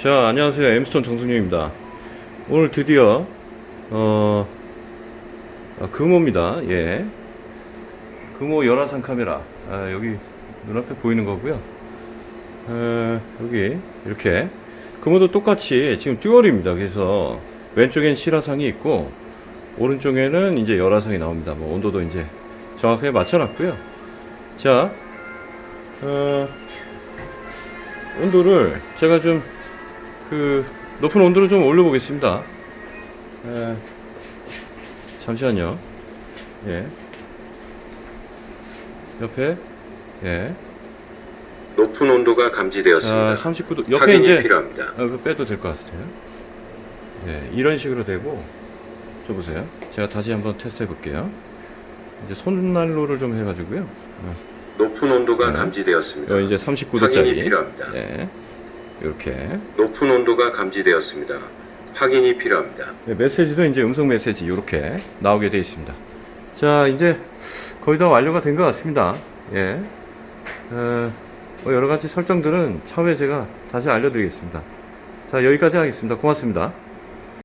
자 안녕하세요. 엠스톤 정승윤입니다. 오늘 드디어 어 아, 금호입니다. 예. 금호 열화상 카메라. 아, 여기 눈앞에 보이는 거고요. 어, 여기 이렇게. 금호도 똑같이 지금 듀얼입니다. 그래서 왼쪽엔 실화상이 있고 오른쪽에는 이제 열화상이 나옵니다. 뭐 온도도 이제 정확하게 맞춰놨고요. 자 어, 온도를 제가 좀 그 높은 온도로 좀 올려 보겠습니다. 에, 잠시만요. 예. 옆에 예. 높은 온도가 감지되었습니다. 아, 39도 옆에 확인이 이제 필요합니다. 어, 그거 빼도 될 것 같아요. 예, 이런 식으로 되고 저 보세요. 제가 다시 한번 테스트 해 볼게요. 이제 손난로를 좀 해가지고요. 어, 높은 온도가 네. 감지되었습니다. 어, 이제 확인이 39도짜리. 필요합니다. 예. 이렇게 높은 온도가 감지되었습니다. 확인이 필요합니다. 네, 메시지도 이제 음성 메시지 이렇게 나오게 되어 있습니다. 자, 이제 거의 다 완료가 된 것 같습니다. 예. 어, 뭐 여러 가지 설정들은 차후에 제가 다시 알려드리겠습니다. 자, 여기까지 하겠습니다. 고맙습니다.